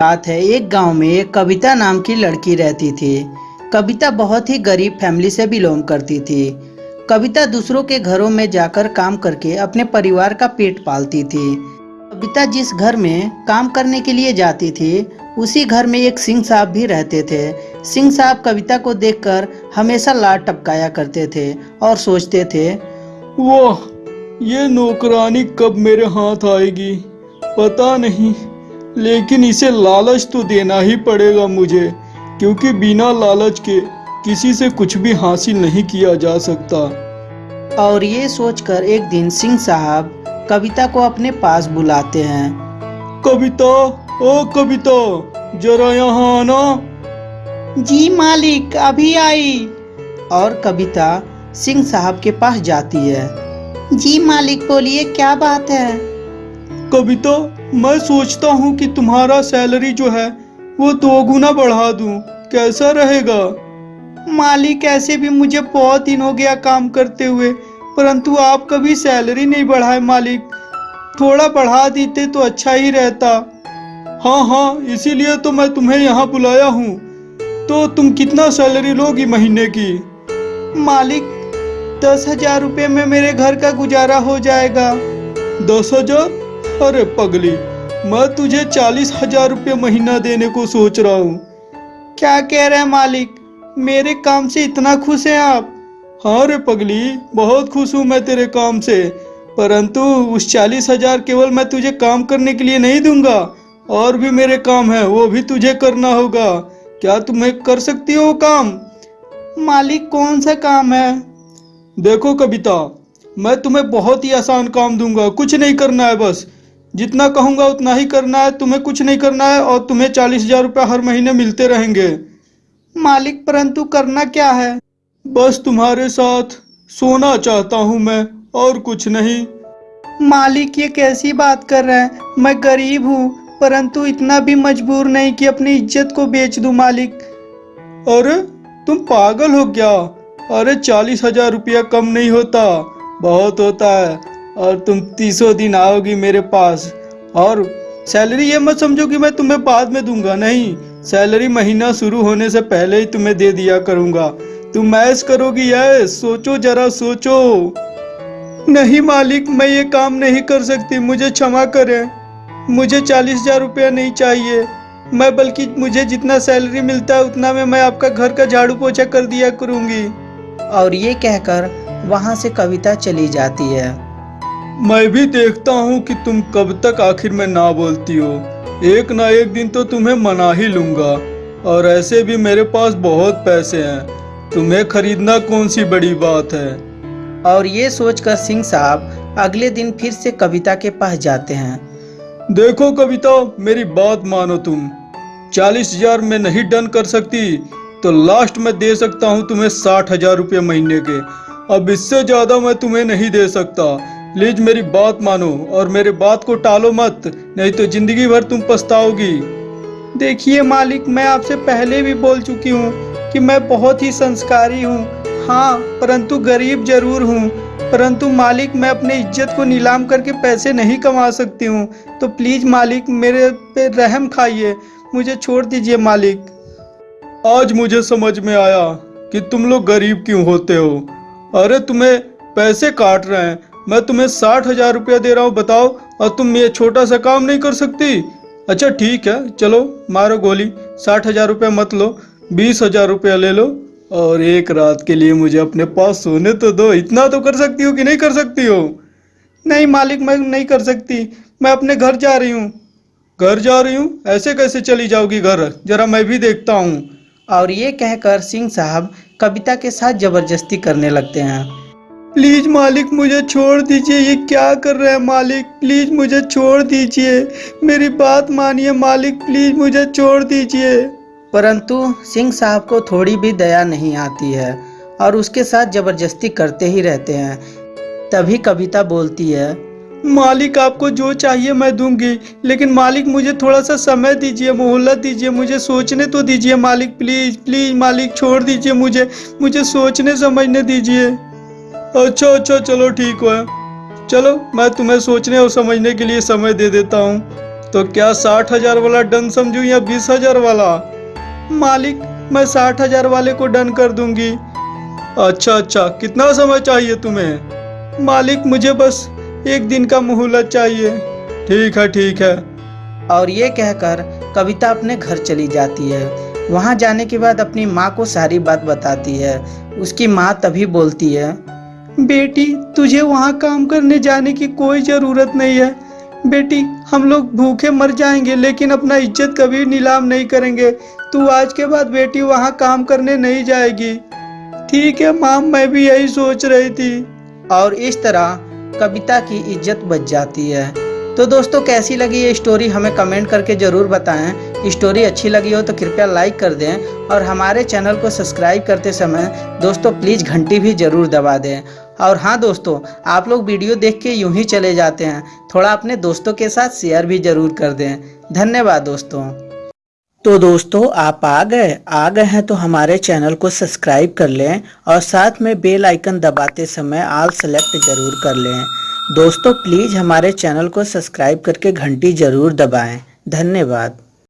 बात है, एक गाँव में एक कविता नाम की लड़की रहती थी। कविता बहुत ही गरीब फैमिली से बिलोंग करती थी। कविता दूसरों के घरों में जाकर काम करके अपने परिवार का पेट पालती थी। कविता जिस घर में काम करने के लिए जाती थी, उसी घर में एक सिंह साहब भी रहते थे। सिंह साहब कविता को देखकर हमेशा लाड टपकाया करते थे और सोचते थे वो ये नौकरानी कब मेरे हाथ आएगी? पता नहीं लेकिन इसे लालच तो देना ही पड़ेगा मुझे क्योंकि बिना लालच के किसी से कुछ भी हासिल नहीं किया जा सकता। और ये सोचकर एक दिन सिंह साहब कविता को अपने पास बुलाते हैं। कविता? ओ कविता जरा यहाँ आना। जी मालिक अभी आई। और कविता सिंह साहब के पास जाती है। जी मालिक बोलिए क्या बात है? कविता मैं सोचता हूँ कि तुम्हारा सैलरी जो है वो दो गुना बढ़ा दूँ। कैसा रहेगा? मालिक ऐसे भी मुझे बहुत दिन हो गया काम करते हुए परंतु आप कभी सैलरी नहीं बढ़ाए मालिक। थोड़ा बढ़ा देते तो अच्छा ही रहता। हाँ हाँ इसीलिए तो मैं तुम्हें यहाँ बुलाया हूँ। तो तुम कितना सैलरी लोगी महीने की? मालिक दस हज़ार रुपये में मेरे घर का गुजारा हो जाएगा। दस हज़ार? अरे पगली। मैं तुझे चालीस हज़ार रुपये महीना देने को सोच रहा हूँ। क्या कह रहे हैं मालिक? मेरे काम से इतना खुश हैं आप। हाँ रे पगली बहुत खुश हूँ मैं तेरे काम से। परंतु उस चालीस हज़ार केवल मैं तुझे काम करने के लिए नहीं दूँगा। और भी मेरे काम है वो भी तुझे करना होगा। क्या तुम्हें कर सकती हो वो काम? मालिक कौन सा काम है? देखो कविता मैं तुम्हें बहुत ही आसान काम दूँगा। कुछ नहीं करना है बस। जितना कहूँगा उतना ही करना है तुम्हें कुछ नहीं करना है और तुम्हें चालीस हज़ार रुपया हर महीने मिलते रहेंगे। मालिक परंतु करना क्या है? बस तुम्हारे साथ सोना चाहता हूँ मैं और कुछ नहीं। मालिक ये कैसी बात कर रहे हैं? मैं गरीब हूँ परंतु इतना भी मजबूर नहीं कि अपनी इज़्ज़त को बेच दूँ मालिक। अरे तुम पागल हो क्या? अरे चालीस हज़ार रुपया कम नहीं होता। बहुत होता है। और तुम तीसों दिन आओगी मेरे पास। और सैलरी ये मत समझो कि मैं तुम्हें बाद में दूँगा, नहीं। सैलरी महीना शुरू होने से पहले ही तुम्हें दे दिया करूँगा। तुम मैच करोगी यस सोचो, जरा सोचो। नहीं मालिक, मैं ये काम नहीं कर सकती। मुझे क्षमा करें। मुझे चालीस हज़ार रुपया नहीं चाहिए। मैं बल्कि मुझे जितना सैलरी मिलता है, उतना में मैं आपका घर का झाड़ू पोछा कर दिया करूँगी। और ये कहकर वहाँ से कविता चली जाती है। मैं भी देखता हूँ कि तुम कब तक आखिर में ना बोलती हो। एक ना एक दिन तो तुम्हें मना ही लूँगा। और ऐसे भी मेरे पास बहुत पैसे हैं। तुम्हें खरीदना कौन सी बड़ी बात है? और ये सोचकर सिंह साहब अगले दिन फिर से कविता के पास जाते हैं। देखो कविता मेरी बात मानो तुम। चालीस हज़ार में नहीं डन कर सकती तो लास्ट में दे सकता हूँ तुम्हें साठ हज़ार रुपये महीने के। अब इससे ज़्यादा मैं तुम्हें नहीं दे सकता। प्लीज़ मेरी बात मानो और मेरे बात को टालो मत नहीं तो ज़िंदगी भर तुम पछताओगी। देखिए मालिक मैं आपसे पहले भी बोल चुकी हूँ कि मैं बहुत ही संस्कारी हूँ। हाँ परंतु गरीब ज़रूर हूँ। परंतु मालिक मैं अपने इज़्ज़त को नीलाम करके पैसे नहीं कमा सकती हूँ। तो प्लीज़ मालिक मेरे पे रहम खाइए। मुझे छोड़ दीजिए मालिक। आज मुझे समझ में आया कि तुम लोग गरीब क्यों होते हो। अरे तुम्हें पैसे काट रहे हैं। मैं तुम्हें साठ हज़ार रुपया दे रहा हूँ, बताओ, और तुम ये छोटा सा काम नहीं कर सकती। अच्छा ठीक है, चलो, मारो गोली, साठ हज़ार रुपया मत लो, बीस हज़ार रुपया ले लो, और एक रात के लिए मुझे अपने पास सोने तो दो, इतना तो कर सकती हो कि नहीं कर सकती हो? नहीं, मालिक, मैं नहीं कर सकती, मैं अपने घर जा रही हूँ। घर जा रही हूँ? ऐसे कैसे चली जाओगी घर? जरा मैं भी देखता हूँ। और ये कहकर सिंह साहब कविता के साथ ज़बरदस्ती करने लगते हैं। प्लीज़ मालिक मुझे छोड़ दीजिए ये क्या कर रहे हैं मालिक? प्लीज़ मुझे छोड़ दीजिए। मेरी बात मानिए मालिक प्लीज़ मुझे छोड़ दीजिए। परंतु सिंह साहब को थोड़ी भी दया नहीं आती है और उसके साथ ज़बरदस्ती करते ही रहते हैं। तभी कविता बोलती है मालिक आपको जो चाहिए मैं दूँगी लेकिन मालिक मुझे थोड़ा सा समय दीजिए मोहल्लत दीजिए मुझे सोचने तो दीजिए मालिक प्लीज़ प्लीज़ मालिक छोड़ दीजिए मुझे मुझे सोचने समझने दीजिए। अच्छा अच्छा चलो ठीक है चलो, मैं तुम्हें सोचने और समझने के लिए समय दे देता हूँ। तो क्या साठ हज़ार वाला डन समझू या बीस हज़ार वाला? मालिक, मैं साठ हज़ार वाले को डन कर दूँगी। अच्छा अच्छा कितना समय चाहिए तुम्हें? मालिक, मुझे बस एक दिन का मोहलत चाहिए। ठीक है ठीक है। और ये कहकर कविता अपने घर चली जाती है। वहाँ जाने के बाद अपनी माँ को सारी बात बताती है। उसकी माँ तभी बोलती है बेटी, तुझे वहाँ काम करने जाने की कोई ज़रूरत नहीं है। बेटी, हम लोग भूखे मर जाएँगे, लेकिन अपना इज़्ज़त कभी नीलाम नहीं करेंगे। तू आज के बाद बेटी वहाँ काम करने नहीं जाएगी। ठीक है माम, मैं भी यही सोच रही थी। और इस तरह कविता की इज़्ज़त बच जाती है। तो दोस्तों, कैसी लगी ये स्टोरी हमें कमेंट करके ज़रूर बताएँ। स्टोरी अच्छी लगी हो तो कृपया लाइक कर दें और हमारे चैनल को सब्सक्राइब करते समय दोस्तों प्लीज़ घंटी भी ज़रूर दबा दें। और हाँ दोस्तों, आप लोग वीडियो देख के यूँ ही चले जाते हैं। थोड़ा अपने दोस्तों के साथ शेयर भी ज़रूर कर दें। धन्यवाद दोस्तों। तो दोस्तों, आप आ गए। आ गए हैं तो हमारे चैनल को सब्सक्राइब कर लें और साथ में बेल आइकन दबाते समय आल सेलेक्ट ज़रूर कर लें। दोस्तों प्लीज़ हमारे चैनल को सब्सक्राइब करके घंटी ज़रूर दबाएँ। धन्यवाद।